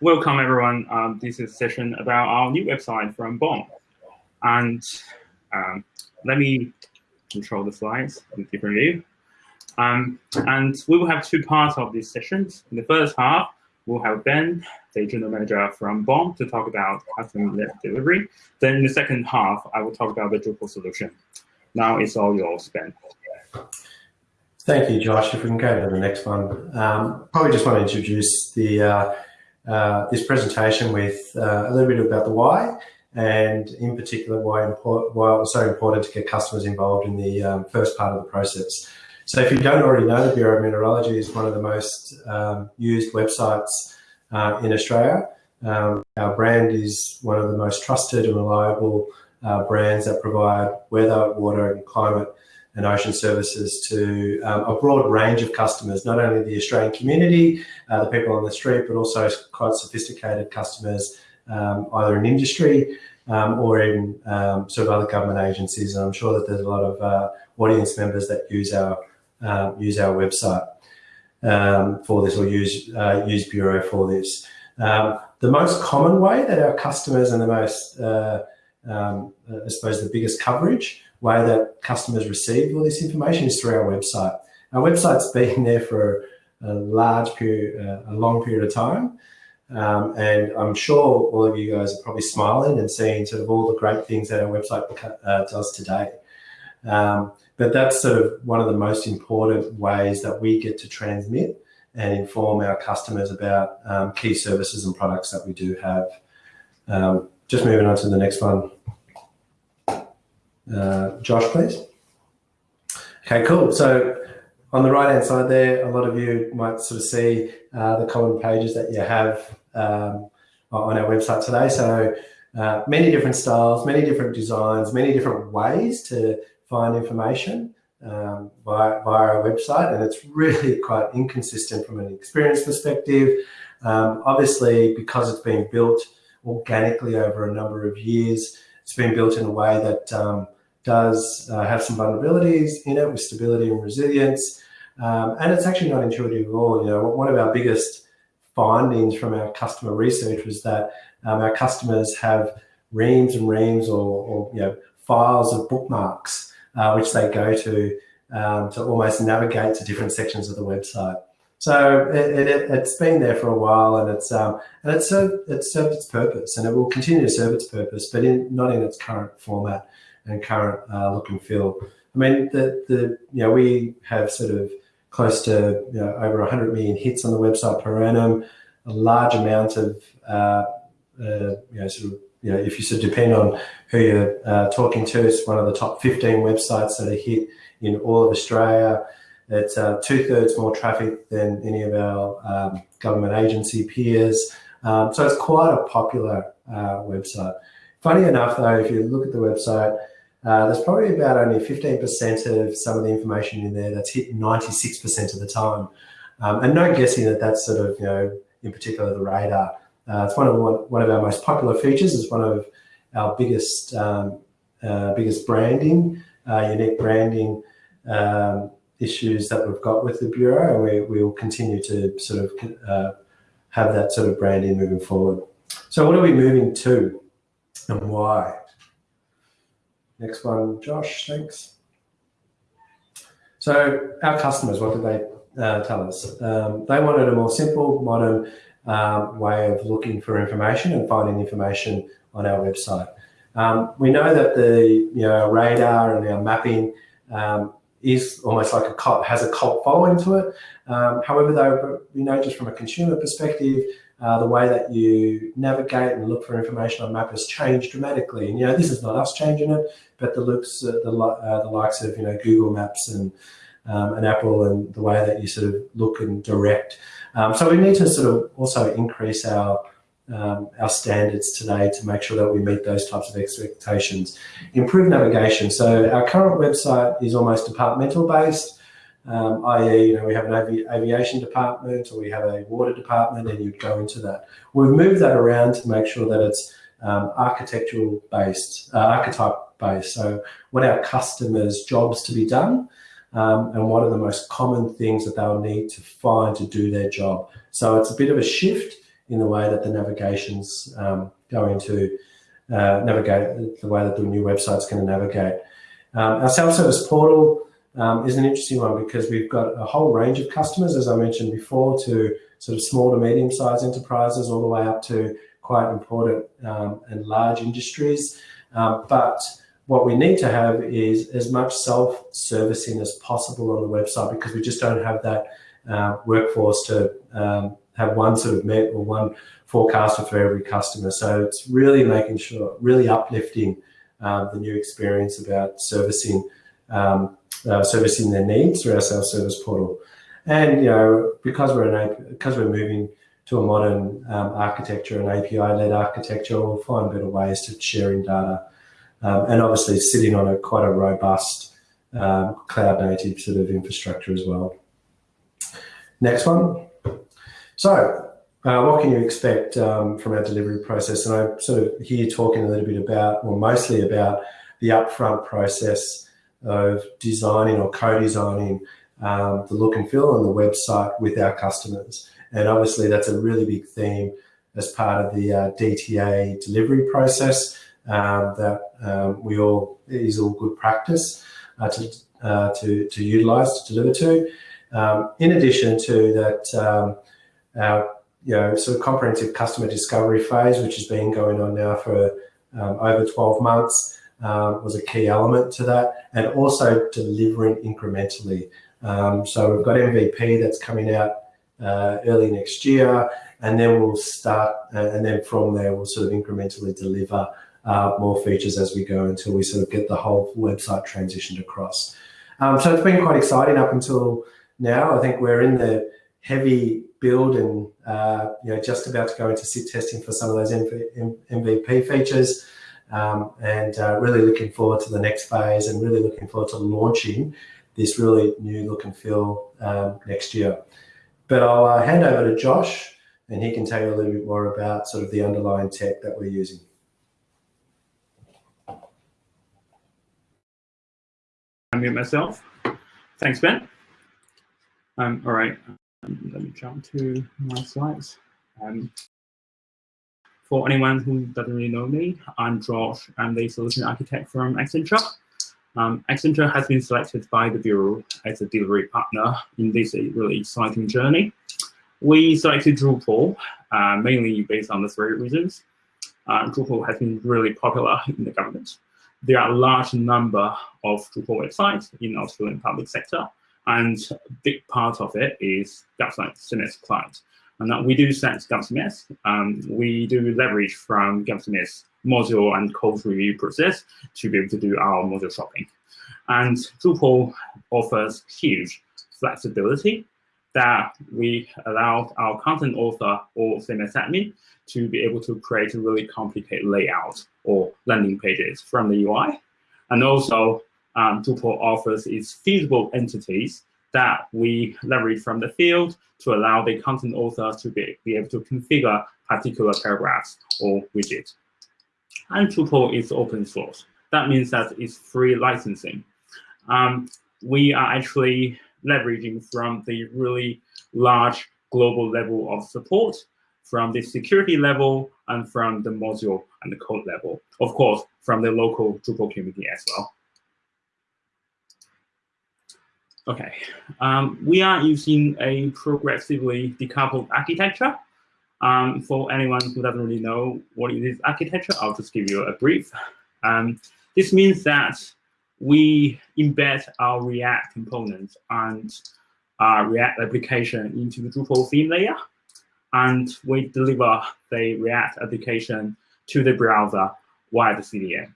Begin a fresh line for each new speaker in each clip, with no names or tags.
welcome everyone. Um, this is a session about our new website from BOM. And um, let me control the slides in different view. Um, and we will have two parts of this session. In the first half, we'll have Ben, the general manager from BOM, to talk about custom-led delivery. Then in the second half, I will talk about the Drupal solution. Now it's all yours, Ben.
Thank you, Josh. If we can go to the next one. Um, probably just want to introduce the uh, uh, this presentation with uh, a little bit about the why, and in particular why, why it was so important to get customers involved in the um, first part of the process. So if you don't already know, the Bureau of Meteorology is one of the most um, used websites uh, in Australia. Um, our brand is one of the most trusted and reliable uh, brands that provide weather, water and climate and ocean services to um, a broad range of customers, not only the Australian community, uh, the people on the street, but also quite sophisticated customers, um, either in industry um, or in um, sort of other government agencies. And I'm sure that there's a lot of uh, audience members that use our uh, use our website um, for this or use uh, use Bureau for this. The most common way that our customers and the most, uh, I suppose, the biggest coverage way that customers receive all this information is through our website. Our website's been there for a large period, uh, a long period of time. Um, and I'm sure all of you guys are probably smiling and seeing sort of all the great things that our website uh, does today. Um, but that's sort of one of the most important ways that we get to transmit and inform our customers about um, key services and products that we do have. Um, just moving on to the next one. Uh, Josh, please. Okay, cool. So on the right-hand side there, a lot of you might sort of see uh, the common pages that you have um, on our website today. So uh, many different styles, many different designs, many different ways to find information um, via, via our website. And it's really quite inconsistent from an experience perspective. Um, obviously, because it's been built organically over a number of years, it's been built in a way that um, does uh, have some vulnerabilities in it with stability and resilience. Um, and it's actually not intuitive at all. You know, one of our biggest findings from our customer research was that um, our customers have reams and reams or, or you know, files of bookmarks, uh, which they go to um, to almost navigate to different sections of the website. So it, it, has been there for a while, and it's um, and it's served, it's served its purpose, and it will continue to serve its purpose, but in, not in its current format and current uh, look and feel. I mean, the, the you know we have sort of close to you know, over 100 million hits on the website per annum, a large amount of uh, uh, you know sort of you know if you sort of depend on who you're uh, talking to, it's one of the top 15 websites that are hit in all of Australia. It's uh, two thirds more traffic than any of our um, government agency peers. Um, so it's quite a popular uh, website. Funny enough, though, if you look at the website, uh, there's probably about only 15% of some of the information in there that's hit 96% of the time. Um, and no guessing that that's sort of, you know, in particular the radar. Uh, it's one of one of our most popular features. It's one of our biggest um, uh, biggest branding, uh, unique branding um, issues that we've got with the bureau, and we we will continue to sort of uh, have that sort of branding moving forward. So, what are we moving to, and why? Next one, Josh, thanks. So our customers, what did they uh, tell us? Um, they wanted a more simple, modern um, way of looking for information and finding information on our website. Um, we know that the you know radar and our mapping um, is almost like a has a cult following to it. Um, however, though, we know just from a consumer perspective, uh, the way that you navigate and look for information on map has changed dramatically. And, you know, this is not us changing it, but the looks, uh, the, uh, the likes of, you know, Google Maps and, um, and Apple and the way that you sort of look and direct. Um, so we need to sort of also increase our, um, our standards today to make sure that we meet those types of expectations. Improve navigation. So our current website is almost departmental based um, i.e., you know, we have an avi aviation department or we have a water department, and you'd go into that. We've moved that around to make sure that it's um, architectural based, uh, archetype based. So, what our customers' jobs to be done, um, and what are the most common things that they'll need to find to do their job. So, it's a bit of a shift in the way that the navigation's um, going to uh, navigate, the way that the new website's going to navigate. Um, our self-service portal um, is an interesting one because we've got a whole range of customers, as I mentioned before, to sort of small to medium-sized enterprises all the way up to quite important um, and large industries. Um, but what we need to have is as much self-servicing as possible on the website because we just don't have that uh, workforce to um, have one sort of met or one forecaster for every customer. So it's really making sure, really uplifting uh, the new experience about servicing um, uh, servicing their needs through our self-service portal. And you know, because we're an because we're moving to a modern um, architecture and API-led architecture, we'll find better ways to sharing data, um, and obviously sitting on a quite a robust um, cloud-native sort of infrastructure as well. Next one. So, uh, what can you expect um, from our delivery process? And I'm sort of here talking a little bit about, or mostly about, the upfront process of designing or co-designing um, the look and feel on the website with our customers. And obviously that's a really big theme as part of the uh, DTA delivery process um, that um, we all is all good practice uh, to, uh, to, to utilize, to deliver to. Um, in addition to that, um, our you know, sort of comprehensive customer discovery phase, which has been going on now for um, over 12 months, um, was a key element to that, and also delivering incrementally. Um, so we've got MVP that's coming out uh, early next year, and then we'll start, uh, and then from there we'll sort of incrementally deliver uh, more features as we go until we sort of get the whole website transitioned across. Um, so it's been quite exciting up until now. I think we're in the heavy build and uh, you know just about to go into sit testing for some of those MVP features. Um, and uh, really looking forward to the next phase and really looking forward to launching this really new look and feel um, next year. But I'll uh, hand over to Josh and he can tell you a little bit more about sort of the underlying tech that we're using.
I mute myself. Thanks, Ben. Um, all right, um, let me jump to my slides. Um, for anyone who doesn't really know me, I'm Josh. I'm the solution architect from Accenture. Um, Accenture has been selected by the Bureau as a delivery partner in this really exciting journey. We selected Drupal uh, mainly based on the three reasons. Uh, Drupal has been really popular in the government. There are a large number of Drupal websites in Australian public sector, and a big part of it is GovCMS client. And that we do set GovCMS. Um, we do leverage from GovCMS module and code review process to be able to do our module shopping. And Drupal offers huge flexibility that we allow our content author or CMS admin to be able to create a really complicated layout or landing pages from the UI. And also um, Drupal offers its fieldable entities that we leverage from the field to allow the content author to be, be able to configure particular paragraphs or widgets. And Drupal is open source. That means that it's free licensing. Um, we are actually leveraging from the really large global level of support, from the security level, and from the module and the code level. Of course, from the local Drupal community as well. Okay, um, we are using a progressively decoupled architecture. Um, for anyone who doesn't really know what is architecture, I'll just give you a brief. Um, this means that we embed our React components and our React application into the Drupal theme layer, and we deliver the React application to the browser via the CDN.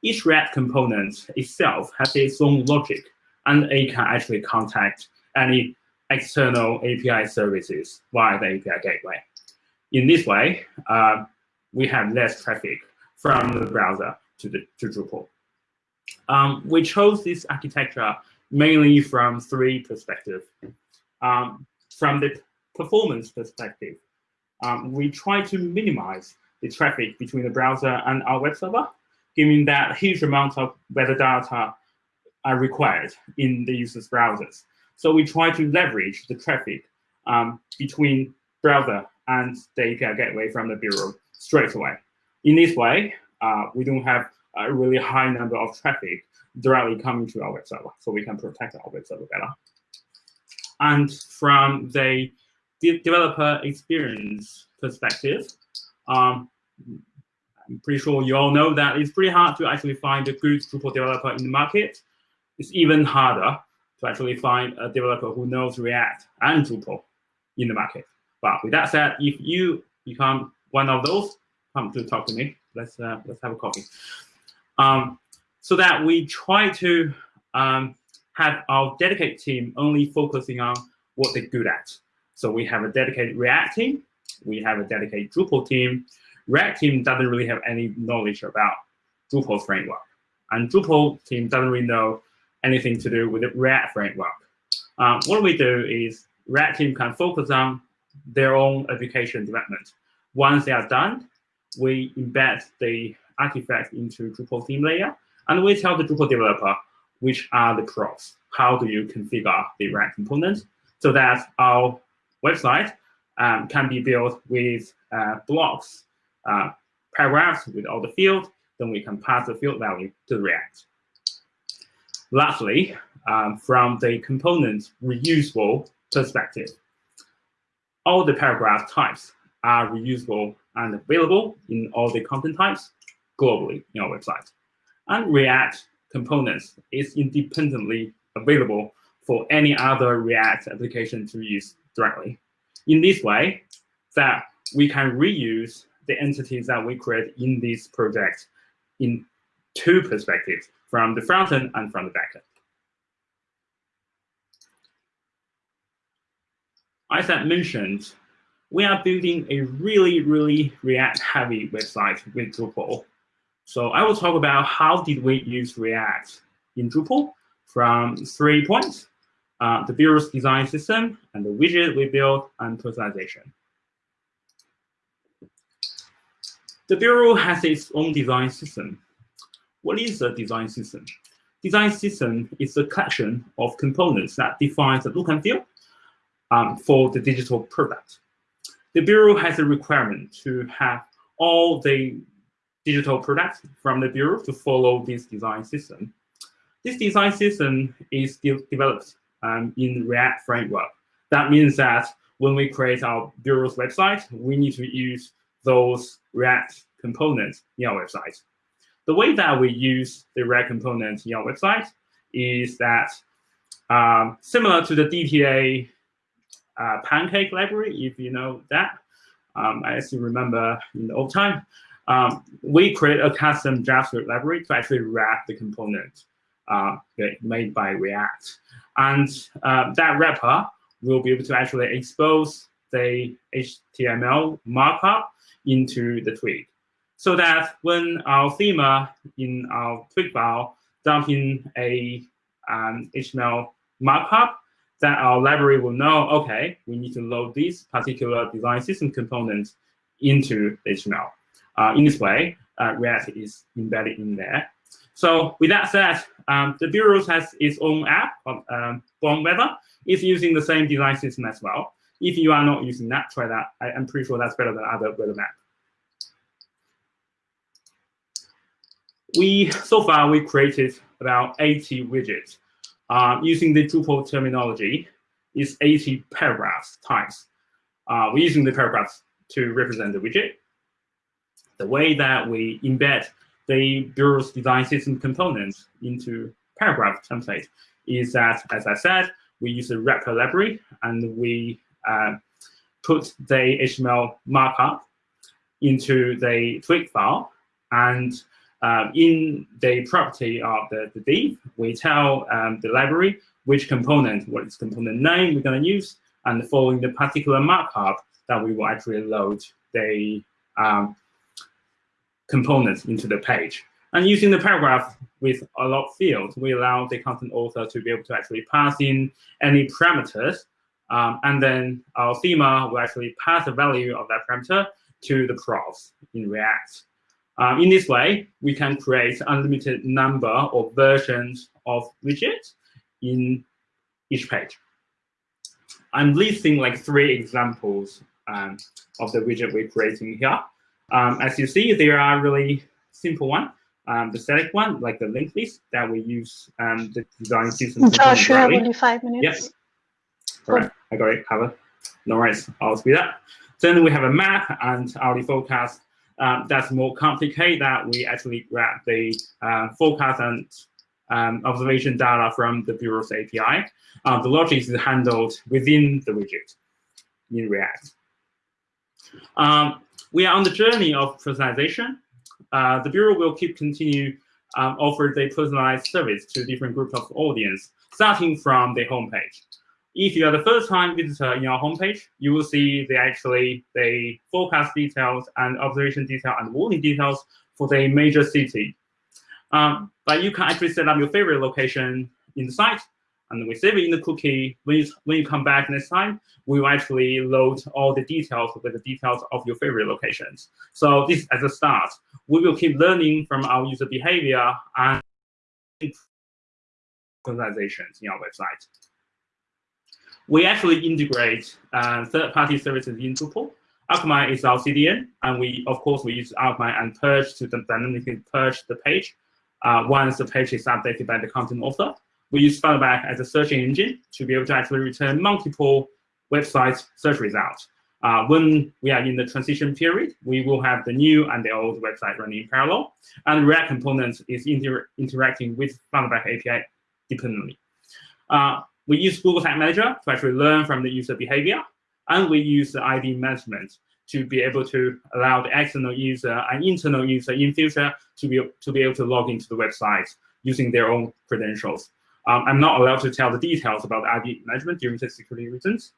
Each React component itself has its own logic and it can actually contact any external API services via the API gateway. In this way, uh, we have less traffic from the browser to the to Drupal. Um, we chose this architecture mainly from three perspectives. Um, from the performance perspective, um, we try to minimize the traffic between the browser and our web server, given that huge amount of metadata are required in the user's browsers. So we try to leverage the traffic um, between browser and the API gateway from the bureau straight away. In this way, uh, we don't have a really high number of traffic directly coming to our web server, so we can protect our web server better. And from the de developer experience perspective, um, I'm pretty sure you all know that it's pretty hard to actually find a good Drupal developer in the market. It's even harder to actually find a developer who knows React and Drupal in the market. But with that said, if you become one of those, come to talk to me. Let's uh, let's have a coffee. Um, so that we try to um, have our dedicated team only focusing on what they're good at. So we have a dedicated React team, we have a dedicated Drupal team. React team doesn't really have any knowledge about Drupal framework. And Drupal team doesn't really know anything to do with the React framework. Um, what we do is React team can focus on their own application development. Once they are done, we embed the artifact into Drupal theme layer, and we tell the Drupal developer which are the props. How do you configure the React component so that our website um, can be built with uh, blocks, uh, paragraphs with all the fields, then we can pass the field value to React. Lastly, um, from the component reusable perspective, all the paragraph types are reusable and available in all the content types globally in our website. And React components is independently available for any other React application to use directly. In this way, that we can reuse the entities that we create in this project in two perspectives, from the front end and from the back end. As I mentioned, we are building a really, really React-heavy website with Drupal. So I will talk about how did we use React in Drupal from three points, uh, the bureau's design system and the widget we built and personalization. The bureau has its own design system. What is a design system? Design system is a collection of components that defines the look and feel um, for the digital product. The Bureau has a requirement to have all the digital products from the Bureau to follow this design system. This design system is de developed um, in React framework. That means that when we create our Bureau's website, we need to use those React components in our website. The way that we use the React components in our website is that um, similar to the DTA uh, pancake library, if you know that. Um, I still remember in the old time, um, we create a custom JavaScript library to actually wrap the component uh, made by React. And uh, that wrapper will be able to actually expose the HTML markup into the twig. So that when our theme in our twig file dump in a um, HTML markup, that our library will know, OK, we need to load this particular design system component into HTML. Uh, in this way, uh, React is embedded in there. So with that said, um, the Bureau has its own app, um, BOM Weather. It's using the same design system as well. If you are not using that, try that. I, am pretty sure that's better than other weather map. We so far we created about 80 widgets uh, using the Drupal terminology, is 80 paragraphs types. Uh, we're using the paragraphs to represent the widget. The way that we embed the Bureau's design system components into paragraph template is that, as I said, we use a wrapper library and we uh, put the HTML markup into the twig file and um, in the property of the, the div, we tell um, the library which component, what is component name we're going to use, and following the particular markup that we will actually load the um, components into the page. And using the paragraph with a lot of fields, we allow the content author to be able to actually pass in any parameters. Um, and then our thema will actually pass the value of that parameter to the props in React. Um, in this way, we can create unlimited number of versions of widgets in each page. I'm listing like three examples um, of the widget we're creating here. Um, as you see, there are really simple one. Um, the static one, like the linked list that we use um, the design system.
Josh, you have only five minutes.
Yes. All right, I got it covered. No worries. I'll speed up. Then we have a map and our forecast. Um, that's more complicated that we actually grab the uh, forecast and um, observation data from the Bureau's API. Uh, the logic is handled within the widget in React. Um, we are on the journey of personalization. Uh, the Bureau will keep continue um, offer the personalized service to different groups of audience, starting from the homepage. If you are the first time visitor in our homepage, you will see the actually the forecast details and observation detail and warning details for the major city. Um, but you can actually set up your favorite location in the site and we save it in the cookie. When you, when you come back next time, we will actually load all the details with the details of your favorite locations. So this as a start. We will keep learning from our user behavior and personalizations in our website. We actually integrate uh, third-party services in Drupal. Akamai is our CDN, and we, of course, we use Akamai and purge to dynamically purge the page uh, once the page is updated by the content author we use Funnelback as a search engine to be able to actually return multiple website search results. Uh, when we are in the transition period, we will have the new and the old website running in parallel, and React components is inter interacting with Funnelback API dependently. Uh, we use Google Tag Manager to actually learn from the user behavior, and we use the ID management to be able to allow the external user and internal user in future to be, to be able to log into the website using their own credentials. Um, I'm not allowed to tell the details about ID management due to security reasons.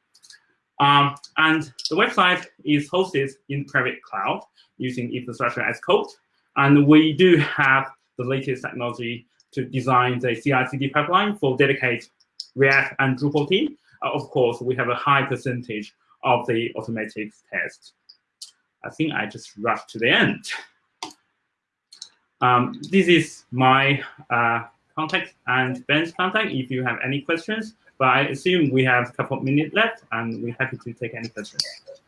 Um, and the website is hosted in private cloud using infrastructure as code. And we do have the latest technology to design the CI/CD pipeline for dedicated React and Drupal team. Uh, of course, we have a high percentage of the automatic tests. I think I just rushed to the end. Um, this is my uh, contact and Ben's contact if you have any questions. But I assume we have a couple of minutes left, and we're happy to take any questions.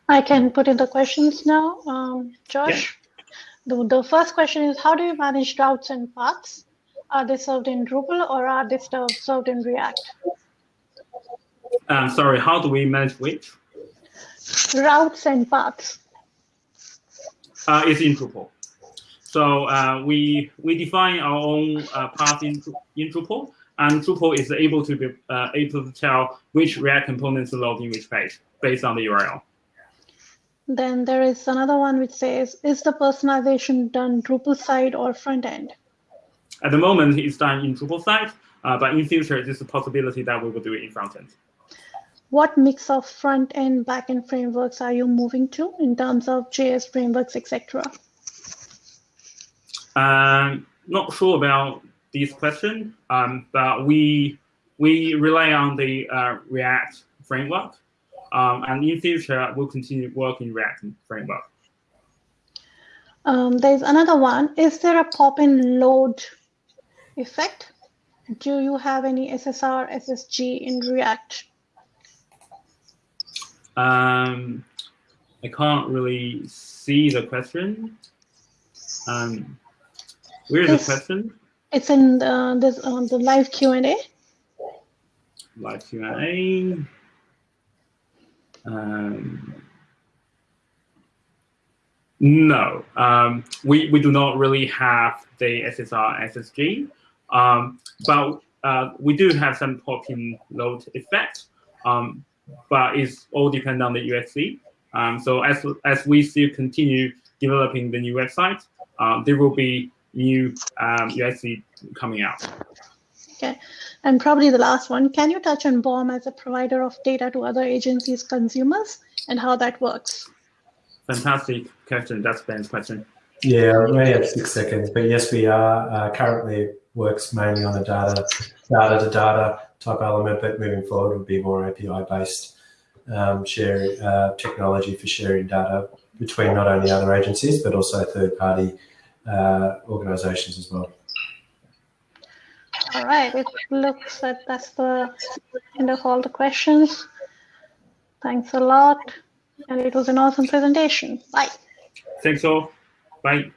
I can put in the questions now, um, Josh. Yeah. The, the first question is, how do you manage routes and paths? Are they served in Drupal or are they served in React?
Um, sorry, how do we manage which?
Routes and paths.
Uh, it's in Drupal. So uh, we we define our own uh, path in, in Drupal, and Drupal is able to be uh, able to tell which React components load in which page based on the URL.
Then there is another one which says, is the personalization done Drupal side or front end?
At the moment, it's done in Drupal side, uh, but in future, there's a possibility that we will do it in front end.
What mix of front end, back end frameworks are you moving to in terms of JS frameworks, etc.?
Um, not sure about this question, um, but we we rely on the uh, React framework, um, and in future we'll continue working React framework.
Um, there's another one. Is there a pop-in load effect? Do you have any SSR, SSG in React?
Um, I can't really see the question. Um, Where's the question?
It's in the, this, uh, the live Q&A.
Live Q&A. Um, no, um, we, we do not really have the SSR SSG, um, but uh, we do have some pop-in load effect, um, but it's all depend on the USC. Um, so as, as we still continue developing the new website, um, there will be new um, UXC coming out.
Okay, and probably the last one, can you touch on BOM as a provider of data to other agencies' consumers and how that works?
Fantastic question. That's Ben's question.
Yeah, we only have six seconds, but yes, we are. Uh, currently works mainly on a data, data to data type element, but moving forward would be more API based um, sharing uh, technology for sharing data between not only other agencies, but also third party uh, organizations as well.
All right, it looks like that's the end of all the questions. Thanks a lot. And it was an awesome presentation. Bye.
Thanks all. Bye.